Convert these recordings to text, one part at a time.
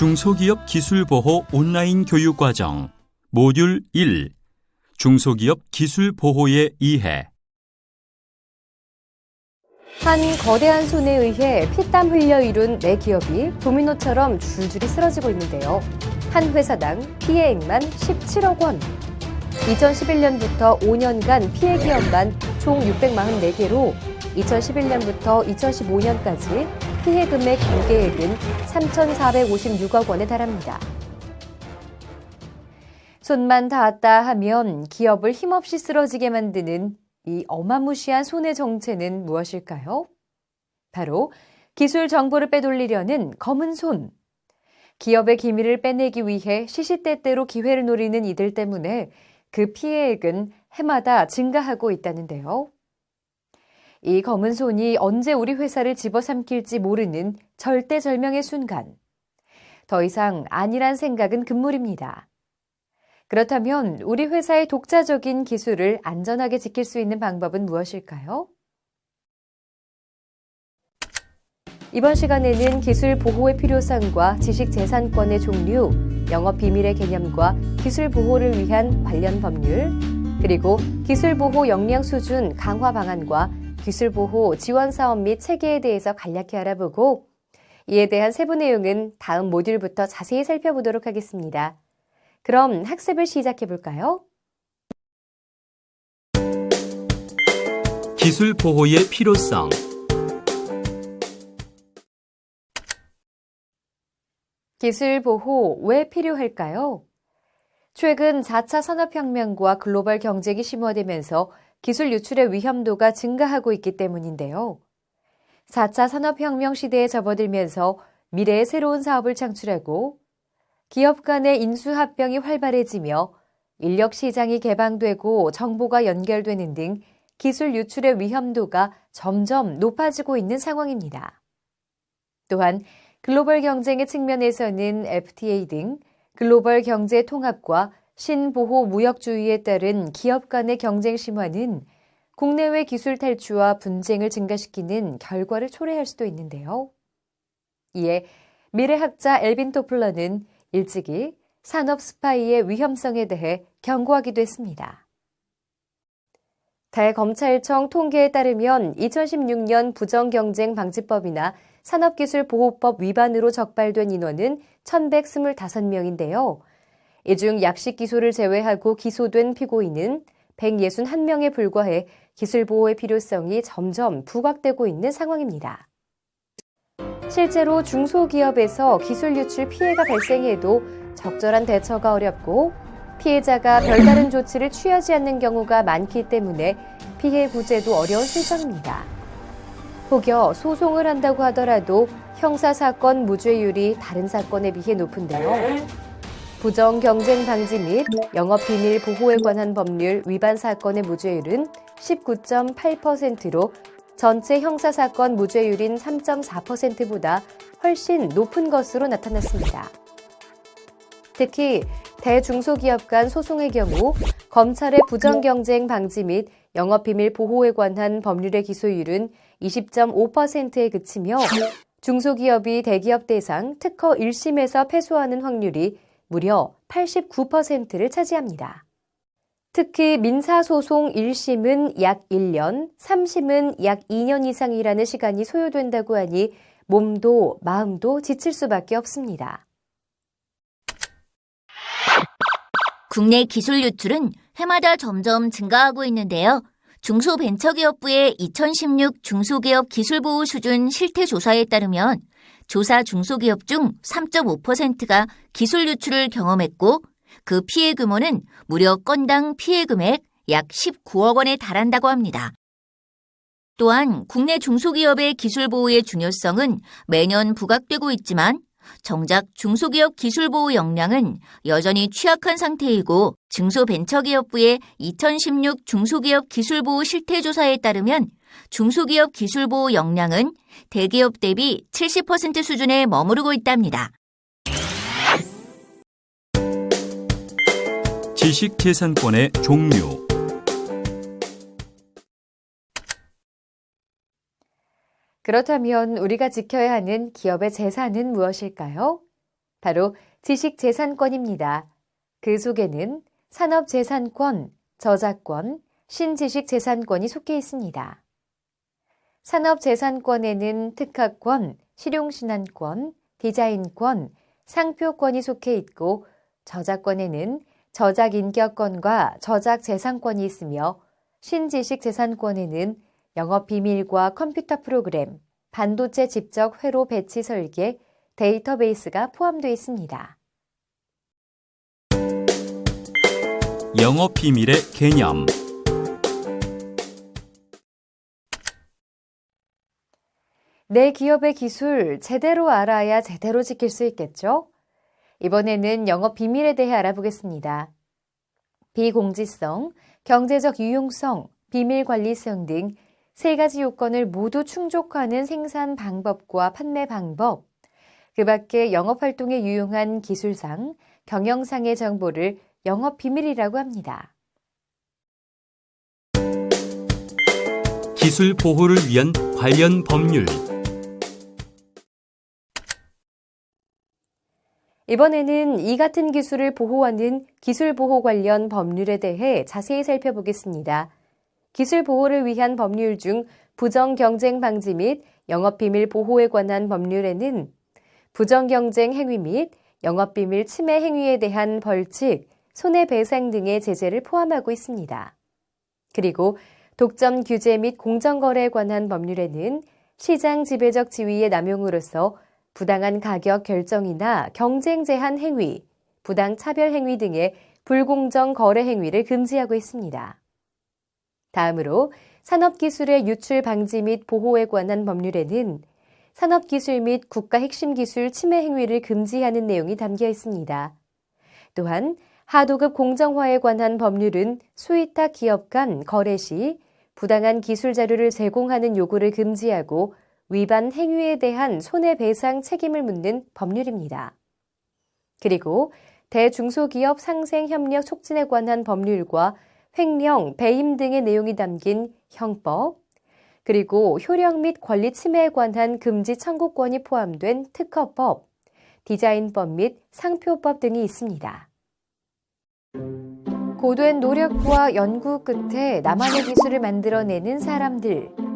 중소기업 기술보호 온라인 교육과정 모듈 1 중소기업 기술보호의 이해 한 거대한 손에 의해 피땀 흘려 이룬 내 기업이 도미노처럼 줄줄이 쓰러지고 있는데요. 한 회사당 피해액만 17억 원. 2011년부터 5년간 피해 기업만 총 644개로 2011년부터 2015년까지 피해 금액 공개액은 3,456억 원에 달합니다. 손만 닿았다 하면 기업을 힘없이 쓰러지게 만드는 이 어마무시한 손의 정체는 무엇일까요? 바로 기술 정보를 빼돌리려는 검은 손. 기업의 기밀을 빼내기 위해 시시때때로 기회를 노리는 이들 때문에 그 피해액은 해마다 증가하고 있다는데요. 이 검은 손이 언제 우리 회사를 집어삼킬지 모르는 절대절명의 순간. 더 이상 아니란 생각은 금물입니다. 그렇다면 우리 회사의 독자적인 기술을 안전하게 지킬 수 있는 방법은 무엇일까요? 이번 시간에는 기술 보호의 필요성과 지식 재산권의 종류, 영업 비밀의 개념과 기술 보호를 위한 관련 법률, 그리고 기술 보호 역량 수준 강화 방안과 기술 보호 지원 사업 및 체계에 대해서 간략히 알아보고 이에 대한 세부 내용은 다음 모듈부터 자세히 살펴보도록 하겠습니다. 그럼 학습을 시작해 볼까요? 기술 보호의 필요성 기술 보호 왜 필요할까요? 최근 4차 산업혁명과 글로벌 경쟁이 심화되면서 기술 유출의 위험도가 증가하고 있기 때문인데요. 4차 산업혁명 시대에 접어들면서 미래의 새로운 사업을 창출하고 기업 간의 인수합병이 활발해지며 인력 시장이 개방되고 정보가 연결되는 등 기술 유출의 위험도가 점점 높아지고 있는 상황입니다. 또한 글로벌 경쟁의 측면에서는 FTA 등 글로벌 경제 통합과 신보호 무역주의에 따른 기업 간의 경쟁 심화는 국내외 기술 탈취와 분쟁을 증가시키는 결과를 초래할 수도 있는데요. 이에 미래학자 엘빈 토플러는 일찍이 산업 스파이의 위험성에 대해 경고하기도 했습니다. 대검찰청 통계에 따르면 2016년 부정경쟁 방지법이나 산업기술보호법 위반으로 적발된 인원은 1,125명인데요. 이 중 약식 기소를 제외하고 기소된 피고인은 161명에 불과해 기술보호의 필요성이 점점 부각되고 있는 상황입니다. 실제로 중소기업에서 기술 유출 피해가 발생해도 적절한 대처가 어렵고 피해자가 별다른 조치를 취하지 않는 경우가 많기 때문에 피해 구제도 어려운 실정입니다. 혹여 소송을 한다고 하더라도 형사사건 무죄율이 다른 사건에 비해 높은데요. 부정 경쟁 방지 및 영업 비밀 보호에 관한 법률 위반 사건의 무죄율은 19.8%로 전체 형사사건 무죄율인 3.4%보다 훨씬 높은 것으로 나타났습니다. 특히 대중소기업 간 소송의 경우 검찰의 부정경쟁 방지 및 영업비밀 보호에 관한 법률의 기소율은 20.5%에 그치며 중소기업이 대기업 대상 특허 1심에서 패소하는 확률이 무려 89%를 차지합니다. 특히 민사소송 1심은 약 1년, 3심은 약 2년 이상이라는 시간이 소요된다고 하니 몸도 마음도 지칠 수밖에 없습니다. 국내 기술 유출은 해마다 점점 증가하고 있는데요. 중소벤처기업부의 2016 중소기업 기술보호 수준 실태 조사에 따르면 조사 중소기업 중 3.5%가 기술 유출을 경험했고 그 피해 규모는 무려 건당 피해 금액 약 19억 원에 달한다고 합니다. 또한 국내 중소기업의 기술 보호의 중요성은 매년 부각되고 있지만 정작 중소기업 기술 보호 역량은 여전히 취약한 상태이고 중소벤처기업부의 2016 중소기업 기술 보호 실태 조사에 따르면 중소기업 기술 보호 역량은 대기업 대비 70% 수준에 머무르고 있답니다. 지식재산권의 종류 그렇다면 우리가 지켜야 하는 기업의 재산은 무엇일까요? 바로 지식재산권입니다. 그 속에는 산업재산권, 저작권, 신지식재산권이 속해 있습니다. 산업재산권에는 특허권, 실용신안권, 디자인권, 상표권이 속해 있고 저작권에는 저작 인격권과 저작 재산권이 있으며 신지식 재산권에는 영업 비밀과 컴퓨터 프로그램, 반도체 집적 회로 배치 설계, 데이터베이스가 포함되어 있습니다. 영업 비밀의 개념 내 기업의 기술 제대로 알아야 제대로 지킬 수 있겠죠? 이번에는 영업 비밀에 대해 알아보겠습니다. 비공지성, 경제적 유용성, 비밀 관리성 등 세 가지 요건을 모두 충족하는 생산 방법과 판매 방법, 그 밖에 영업 활동에 유용한 기술상, 경영상의 정보를 영업 비밀이라고 합니다. 기술 보호를 위한 관련 법률 이번에는 이 같은 기술을 보호하는 기술 보호 관련 법률에 대해 자세히 살펴보겠습니다. 기술 보호를 위한 법률 중 부정 경쟁 방지 및 영업 비밀 보호에 관한 법률에는 부정 경쟁 행위 및 영업 비밀 침해 행위에 대한 벌칙, 손해배상 등의 제재를 포함하고 있습니다. 그리고 독점 규제 및 공정거래에 관한 법률에는 시장 지배적 지위의 남용으로서 부당한 가격 결정이나 경쟁 제한 행위, 부당 차별 행위 등의 불공정 거래 행위를 금지하고 있습니다. 다음으로 산업기술의 유출 방지 및 보호에 관한 법률에는 산업기술 및 국가 핵심 기술 침해 행위를 금지하는 내용이 담겨 있습니다. 또한 하도급 공정화에 관한 법률은 수의탁 기업 간 거래 시 부당한 기술 자료를 제공하는 요구를 금지하고 위반 행위에 대한 손해배상 책임을 묻는 법률입니다. 그리고 대중소기업 상생협력 촉진에 관한 법률과 횡령, 배임 등의 내용이 담긴 형법, 그리고 효력 및 권리 침해에 관한 금지 청구권이 포함된 특허법, 디자인법 및 상표법 등이 있습니다. 고된 노력과 연구 끝에 나만의 기술을 만들어내는 사람들.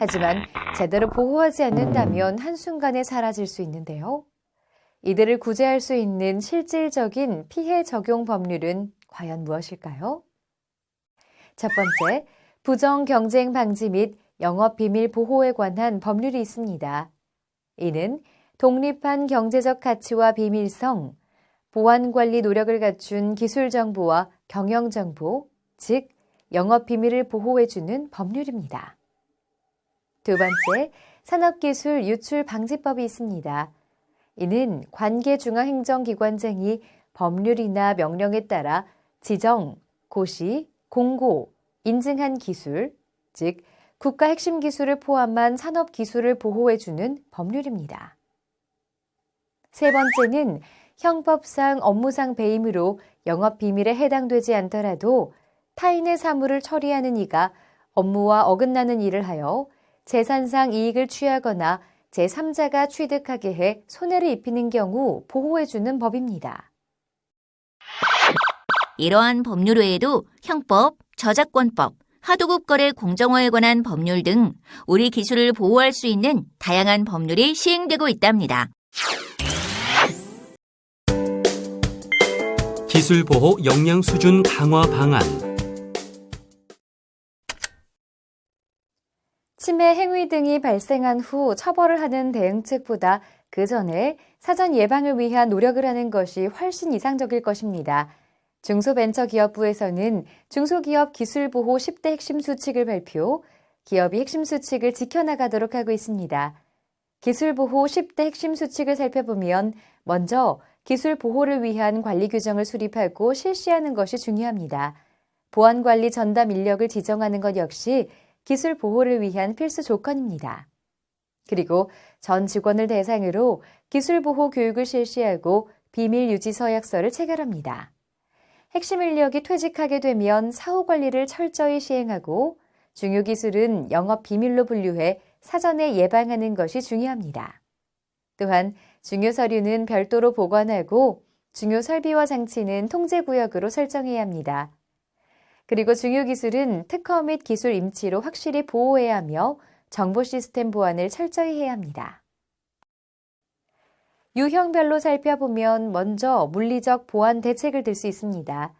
하지만 제대로 보호하지 않는다면 한순간에 사라질 수 있는데요. 이들을 구제할 수 있는 실질적인 피해 적용 법률은 과연 무엇일까요? 첫 번째, 부정 경쟁 방지 및 영업 비밀 보호에 관한 법률이 있습니다. 이는 독립한 경제적 가치와 비밀성, 보안 관리 노력을 갖춘 기술 정보와 경영 정보, 즉 영업 비밀을 보호해 주는 법률입니다. 두 번째, 산업기술 유출 방지법이 있습니다. 이는 관계중앙행정기관장이 법률이나 명령에 따라 지정, 고시, 공고, 인증한 기술, 즉 국가 핵심 기술을 포함한 산업 기술을 보호해주는 법률입니다. 세 번째는 형법상 업무상 배임으로 영업 비밀에 해당되지 않더라도 타인의 사물을 처리하는 이가 업무와 어긋나는 일을 하여 재산상 이익을 취하거나 제3자가 취득하게 해 손해를 입히는 경우 보호해주는 법입니다. 이러한 법률 외에도 형법, 저작권법, 하도급 거래 공정화에 관한 법률 등 우리 기술을 보호할 수 있는 다양한 법률이 시행되고 있답니다. 기술 보호 역량 수준 강화 방안 침해 행위 등이 발생한 후 처벌을 하는 대응책보다 그 전에 사전 예방을 위한 노력을 하는 것이 훨씬 이상적일 것입니다. 중소벤처기업부에서는 중소기업 기술보호 10대 핵심 수칙을 발표, 기업이 핵심 수칙을 지켜나가도록 하고 있습니다. 기술보호 10대 핵심 수칙을 살펴보면 먼저 기술 보호를 위한 관리 규정을 수립하고 실시하는 것이 중요합니다. 보안관리 전담 인력을 지정하는 것 역시 기술 보호를 위한 필수 조건입니다. 그리고 전 직원을 대상으로 기술 보호 교육을 실시하고 비밀 유지 서약서를 체결합니다. 핵심 인력이 퇴직하게 되면 사후 관리를 철저히 시행하고 중요 기술은 영업 비밀로 분류해 사전에 예방하는 것이 중요합니다. 또한 중요 서류는 별도로 보관하고 중요 설비와 장치는 통제 구역으로 설정해야 합니다. 그리고 중요 기술은 특허 및 기술 임치로 확실히 보호해야 하며 정보 시스템 보안을 철저히 해야 합니다. 유형별로 살펴보면 먼저 물리적 보안 대책을 들 수 있습니다.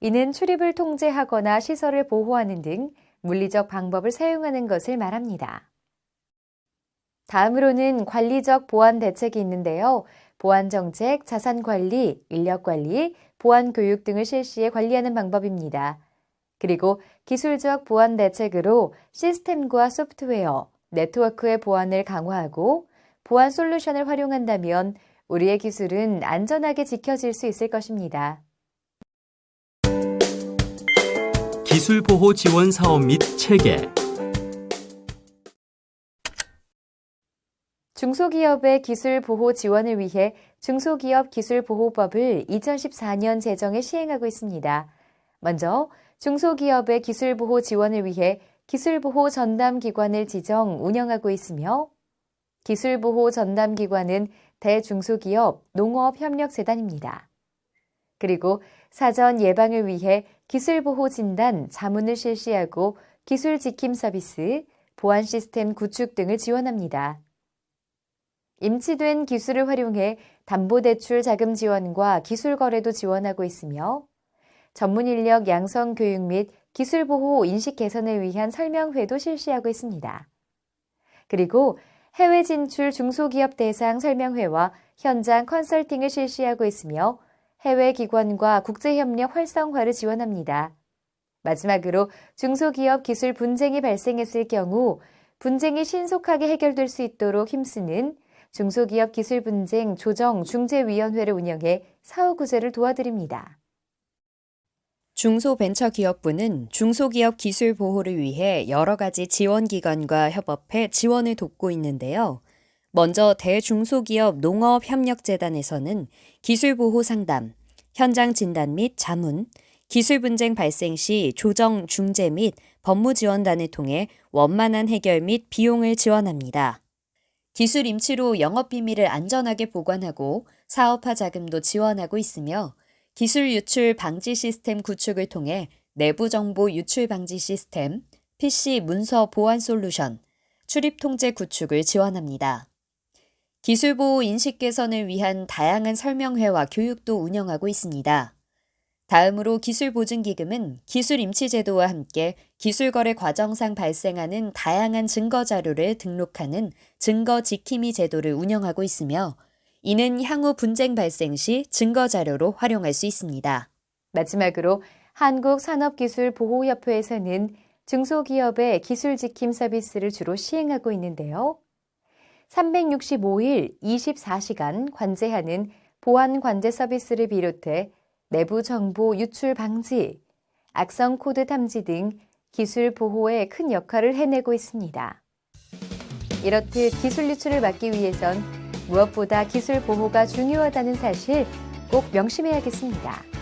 이는 출입을 통제하거나 시설을 보호하는 등 물리적 방법을 사용하는 것을 말합니다. 다음으로는 관리적 보안 대책이 있는데요. 보안 정책, 자산 관리, 인력 관리, 보안 교육 등을 실시해 관리하는 방법입니다. 그리고 기술적 보안 대책으로 시스템과 소프트웨어, 네트워크의 보안을 강화하고 보안 솔루션을 활용한다면 우리의 기술은 안전하게 지켜질 수 있을 것입니다. 기술 보호 지원 사업 및 체계 중소기업의 기술 보호 지원을 위해 중소기업 기술보호법을 2014년 제정해 시행하고 있습니다. 먼저 중소기업의 기술보호 지원을 위해 기술보호 전담기관을 지정 운영하고 있으며 기술보호 전담기관은 대중소기업 농업협력재단입니다. 그리고 사전 예방을 위해 기술보호 진단, 자문을 실시하고 기술 지킴 서비스, 보안 시스템 구축 등을 지원합니다. 임치된 기술을 활용해 담보대출 자금 지원과 기술 거래도 지원하고 있으며 전문 인력 양성 교육 및 기술 보호 인식 개선을 위한 설명회도 실시하고 있습니다. 그리고 해외 진출 중소기업 대상 설명회와 현장 컨설팅을 실시하고 있으며 해외 기관과 국제협력 활성화를 지원합니다. 마지막으로 중소기업 기술 분쟁이 발생했을 경우 분쟁이 신속하게 해결될 수 있도록 힘쓰는 중소기업 기술 분쟁 조정 중재위원회를 운영해 사후 구제를 도와드립니다. 중소벤처기업부는 중소기업 기술 보호를 위해 여러 가지 지원기관과 협업해 지원을 돕고 있는데요. 먼저 대중소기업 농업협력재단에서는 기술보호 상담, 현장 진단 및 자문, 기술 분쟁 발생 시 조정 중재 및 법무 지원단을 통해 원만한 해결 및 비용을 지원합니다. 기술 임치로 영업 비밀을 안전하게 보관하고 사업화 자금도 지원하고 있으며 기술 유출 방지 시스템 구축을 통해 내부 정보 유출 방지 시스템, PC 문서 보안 솔루션, 출입 통제 구축을 지원합니다. 기술 보호 인식 개선을 위한 다양한 설명회와 교육도 운영하고 있습니다. 다음으로 기술보증기금은 기술 임치제도와 함께 기술거래 과정상 발생하는 다양한 증거자료를 등록하는 증거지킴이 제도를 운영하고 있으며 이는 향후 분쟁 발생 시 증거자료로 활용할 수 있습니다. 마지막으로 한국산업기술보호협회에서는 중소기업의 기술지킴 서비스를 주로 시행하고 있는데요. 365일 24시간 관제하는 보안 관제 서비스를 비롯해 내부 정보 유출 방지, 악성 코드 탐지 등 기술 보호에 큰 역할을 해내고 있습니다. 이렇듯 기술 유출을 막기 위해선 무엇보다 기술 보호가 중요하다는 사실 꼭 명심해야겠습니다.